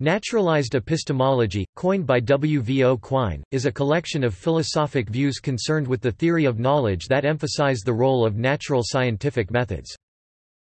Naturalized epistemology, coined by W. V. O. Quine, is a collection of philosophic views concerned with the theory of knowledge that emphasize the role of natural scientific methods.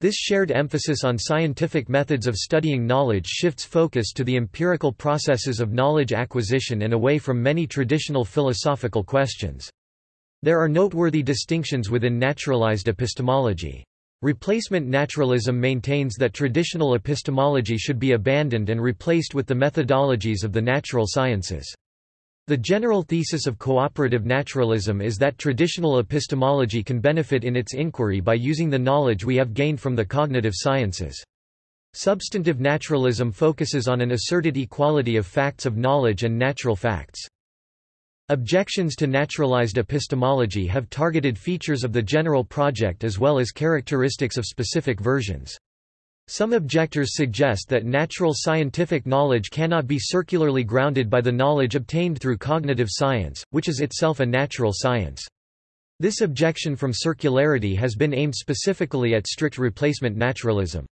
This shared emphasis on scientific methods of studying knowledge shifts focus to the empirical processes of knowledge acquisition and away from many traditional philosophical questions. There are noteworthy distinctions within naturalized epistemology. Replacement naturalism maintains that traditional epistemology should be abandoned and replaced with the methodologies of the natural sciences. The general thesis of cooperative naturalism is that traditional epistemology can benefit in its inquiry by using the knowledge we have gained from the cognitive sciences. Substantive naturalism focuses on an asserted equality of facts of knowledge and natural facts. Objections to naturalized epistemology have targeted features of the general project as well as characteristics of specific versions. Some objectors suggest that natural scientific knowledge cannot be circularly grounded by the knowledge obtained through cognitive science, which is itself a natural science. This objection from circularity has been aimed specifically at strict replacement naturalism.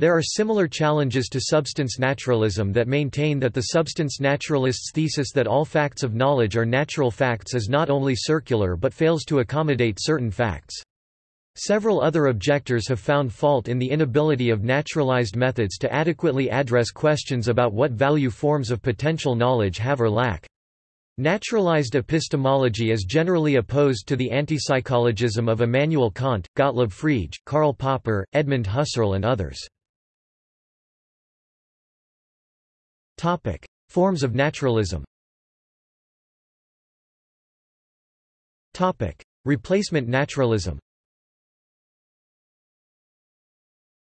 There are similar challenges to substance naturalism that maintain that the substance naturalists' thesis that all facts of knowledge are natural facts is not only circular but fails to accommodate certain facts. Several other objectors have found fault in the inability of naturalized methods to adequately address questions about what value forms of potential knowledge have or lack. Naturalized epistemology is generally opposed to the antipsychologism of Immanuel Kant, Gottlob Frege, Karl Popper, Edmund Husserl and others. Topic: Forms of naturalism. Topic: Replacement naturalism.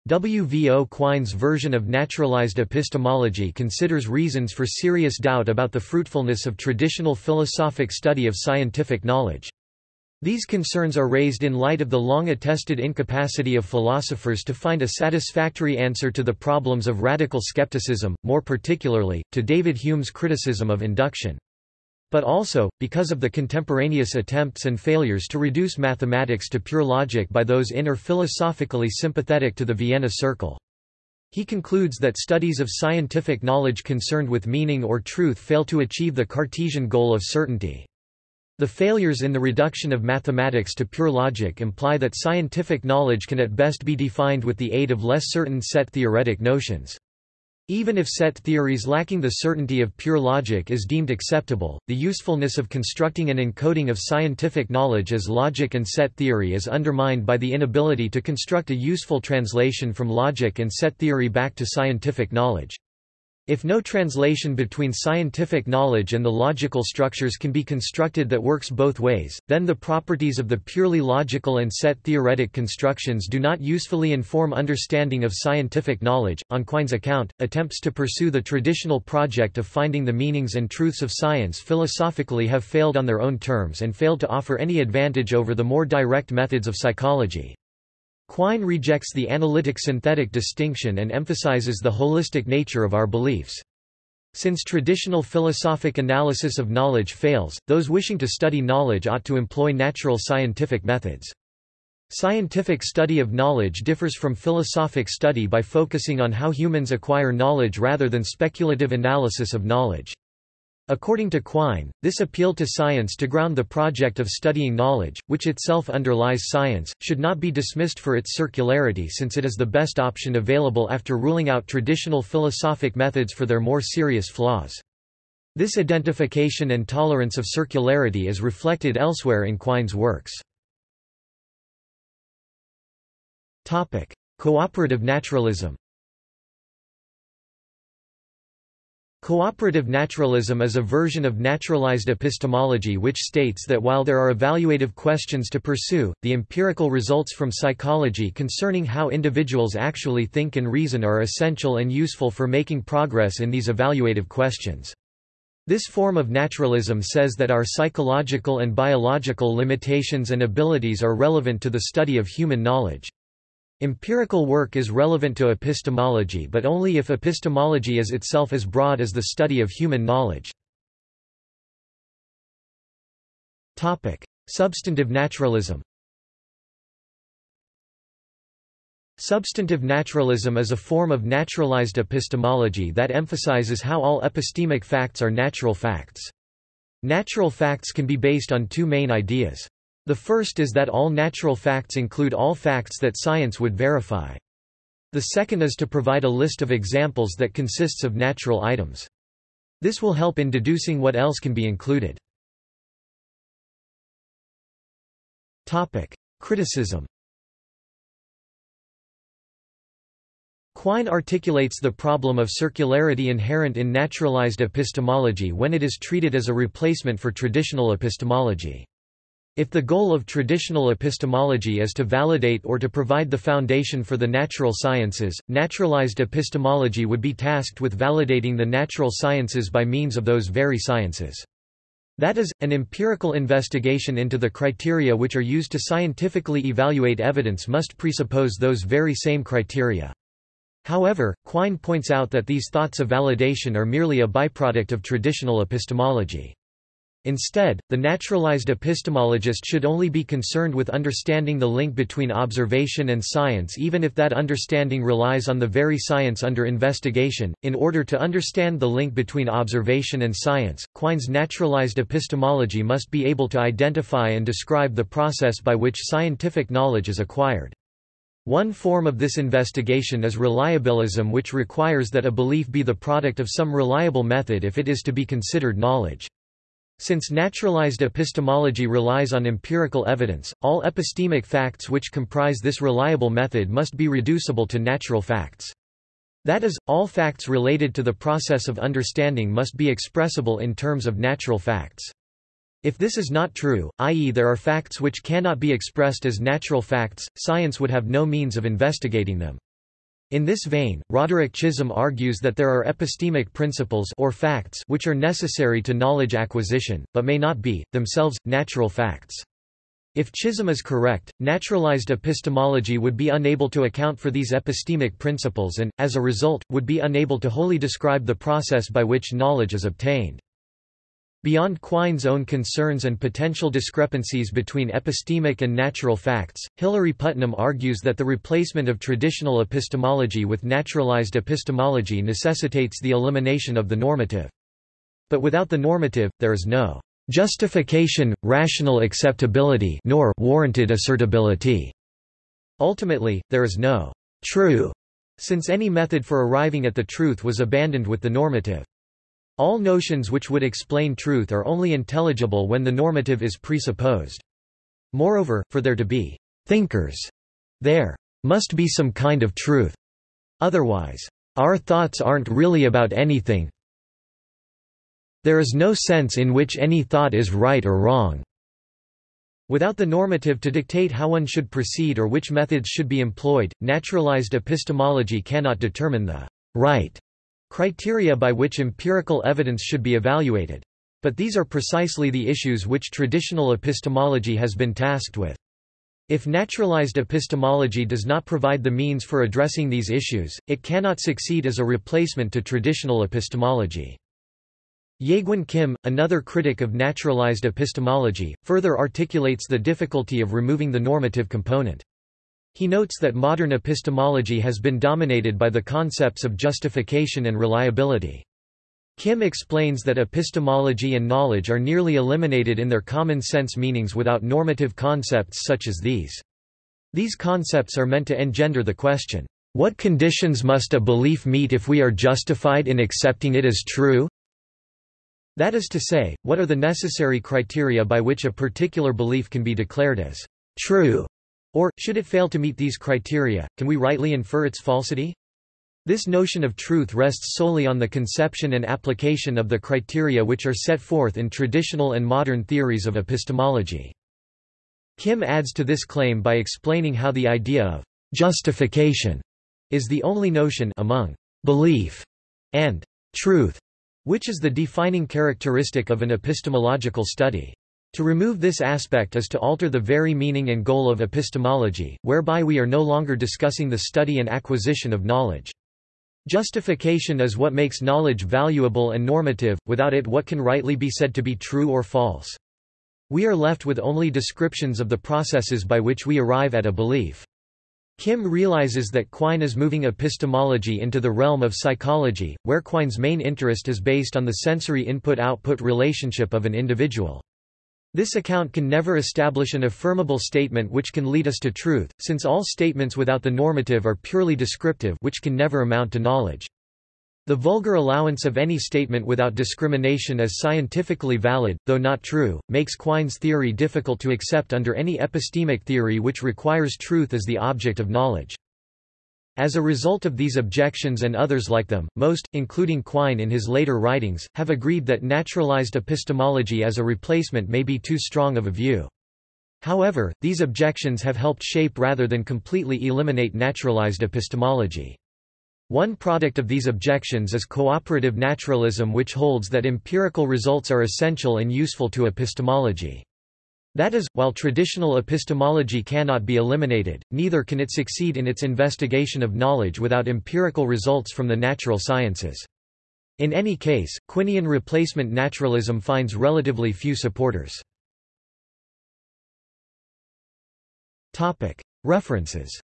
W. V. O. Quine's version of naturalized epistemology considers reasons for serious doubt about the fruitfulness of traditional philosophic study of scientific knowledge. These concerns are raised in light of the long-attested incapacity of philosophers to find a satisfactory answer to the problems of radical skepticism, more particularly, to David Hume's criticism of induction. But also, because of the contemporaneous attempts and failures to reduce mathematics to pure logic by those in or philosophically sympathetic to the Vienna Circle. He concludes that studies of scientific knowledge concerned with meaning or truth fail to achieve the Cartesian goal of certainty. The failures in the reduction of mathematics to pure logic imply that scientific knowledge can at best be defined with the aid of less certain set theoretic notions. Even if set theories lacking the certainty of pure logic is deemed acceptable, the usefulness of constructing an encoding of scientific knowledge as logic and set theory is undermined by the inability to construct a useful translation from logic and set theory back to scientific knowledge. If no translation between scientific knowledge and the logical structures can be constructed that works both ways, then the properties of the purely logical and set theoretic constructions do not usefully inform understanding of scientific knowledge. On Quine's account, attempts to pursue the traditional project of finding the meanings and truths of science philosophically have failed on their own terms and failed to offer any advantage over the more direct methods of psychology. Quine rejects the analytic-synthetic distinction and emphasizes the holistic nature of our beliefs. Since traditional philosophic analysis of knowledge fails, those wishing to study knowledge ought to employ natural scientific methods. Scientific study of knowledge differs from philosophic study by focusing on how humans acquire knowledge rather than speculative analysis of knowledge. According to Quine, this appeal to science to ground the project of studying knowledge, which itself underlies science, should not be dismissed for its circularity since it is the best option available after ruling out traditional philosophic methods for their more serious flaws. This identification and tolerance of circularity is reflected elsewhere in Quine's works. Cooperative naturalism Cooperative naturalism is a version of naturalized epistemology which states that while there are evaluative questions to pursue, the empirical results from psychology concerning how individuals actually think and reason are essential and useful for making progress in these evaluative questions. This form of naturalism says that our psychological and biological limitations and abilities are relevant to the study of human knowledge. Empirical work is relevant to epistemology but only if epistemology is itself as broad as the study of human knowledge. Substantive naturalism Substantive naturalism is a form of naturalized epistemology that emphasizes how all epistemic facts are natural facts. Natural facts can be based on two main ideas. The first is that all natural facts include all facts that science would verify. The second is to provide a list of examples that consists of natural items. This will help in deducing what else can be included. Criticism Quine articulates the problem of circularity inherent in naturalized epistemology when it is treated as a replacement for traditional epistemology. If the goal of traditional epistemology is to validate or to provide the foundation for the natural sciences, naturalized epistemology would be tasked with validating the natural sciences by means of those very sciences. That is, an empirical investigation into the criteria which are used to scientifically evaluate evidence must presuppose those very same criteria. However, Quine points out that these thoughts of validation are merely a byproduct of traditional epistemology. Instead, the naturalized epistemologist should only be concerned with understanding the link between observation and science even if that understanding relies on the very science under investigation. In order to understand the link between observation and science, Quine's naturalized epistemology must be able to identify and describe the process by which scientific knowledge is acquired. One form of this investigation is reliabilism which requires that a belief be the product of some reliable method if it is to be considered knowledge. Since naturalized epistemology relies on empirical evidence, all epistemic facts which comprise this reliable method must be reducible to natural facts. That is, all facts related to the process of understanding must be expressible in terms of natural facts. If this is not true, i.e. there are facts which cannot be expressed as natural facts, science would have no means of investigating them. In this vein, Roderick Chisholm argues that there are epistemic principles or facts which are necessary to knowledge acquisition, but may not be, themselves, natural facts. If Chisholm is correct, naturalized epistemology would be unable to account for these epistemic principles and, as a result, would be unable to wholly describe the process by which knowledge is obtained. Beyond Quine's own concerns and potential discrepancies between epistemic and natural facts, Hilary Putnam argues that the replacement of traditional epistemology with naturalized epistemology necessitates the elimination of the normative. But without the normative, there is no justification, rational acceptability nor warranted assertability. Ultimately, there is no true, since any method for arriving at the truth was abandoned with the normative. All notions which would explain truth are only intelligible when the normative is presupposed. Moreover, for there to be thinkers, there must be some kind of truth. Otherwise, our thoughts aren't really about anything. There is no sense in which any thought is right or wrong. Without the normative to dictate how one should proceed or which methods should be employed, naturalized epistemology cannot determine the right criteria by which empirical evidence should be evaluated. But these are precisely the issues which traditional epistemology has been tasked with. If naturalized epistemology does not provide the means for addressing these issues, it cannot succeed as a replacement to traditional epistemology. Jaegwon Kim, another critic of naturalized epistemology, further articulates the difficulty of removing the normative component. He notes that modern epistemology has been dominated by the concepts of justification and reliability. Kim explains that epistemology and knowledge are nearly eliminated in their common sense meanings without normative concepts such as these. These concepts are meant to engender the question, what conditions must a belief meet if we are justified in accepting it as true? That is to say, what are the necessary criteria by which a particular belief can be declared as true? Or, should it fail to meet these criteria, can we rightly infer its falsity? This notion of truth rests solely on the conception and application of the criteria which are set forth in traditional and modern theories of epistemology. Kim adds to this claim by explaining how the idea of justification is the only notion among belief and truth, which is the defining characteristic of an epistemological study. To remove this aspect is to alter the very meaning and goal of epistemology, whereby we are no longer discussing the study and acquisition of knowledge. Justification is what makes knowledge valuable and normative, without it what can rightly be said to be true or false. We are left with only descriptions of the processes by which we arrive at a belief. Kim realizes that Quine is moving epistemology into the realm of psychology, where Quine's main interest is based on the sensory input-output relationship of an individual. This account can never establish an affirmable statement which can lead us to truth, since all statements without the normative are purely descriptive which can never amount to knowledge. The vulgar allowance of any statement without discrimination as scientifically valid, though not true, makes Quine's theory difficult to accept under any epistemic theory which requires truth as the object of knowledge. As a result of these objections and others like them, most, including Quine in his later writings, have agreed that naturalized epistemology as a replacement may be too strong of a view. However, these objections have helped shape rather than completely eliminate naturalized epistemology. One product of these objections is cooperative naturalism which holds that empirical results are essential and useful to epistemology. That is, while traditional epistemology cannot be eliminated, neither can it succeed in its investigation of knowledge without empirical results from the natural sciences. In any case, Quinian replacement naturalism finds relatively few supporters. References.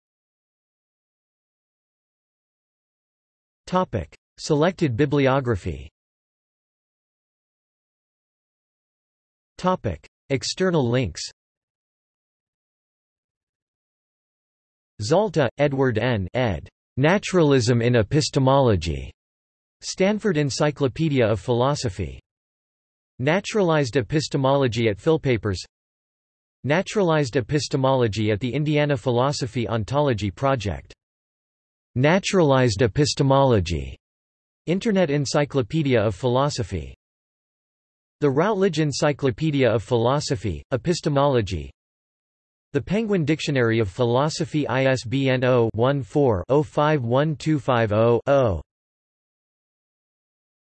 Selected bibliography External links Zalta, Edward N. ed. Naturalism in Epistemology. Stanford Encyclopedia of Philosophy. Naturalized Epistemology at Philpapers Naturalized Epistemology at the Indiana Philosophy Ontology Project. Naturalized Epistemology. Internet Encyclopedia of Philosophy the Routledge Encyclopedia of Philosophy, Epistemology. The Penguin Dictionary of Philosophy ISBN 0-14-051250-0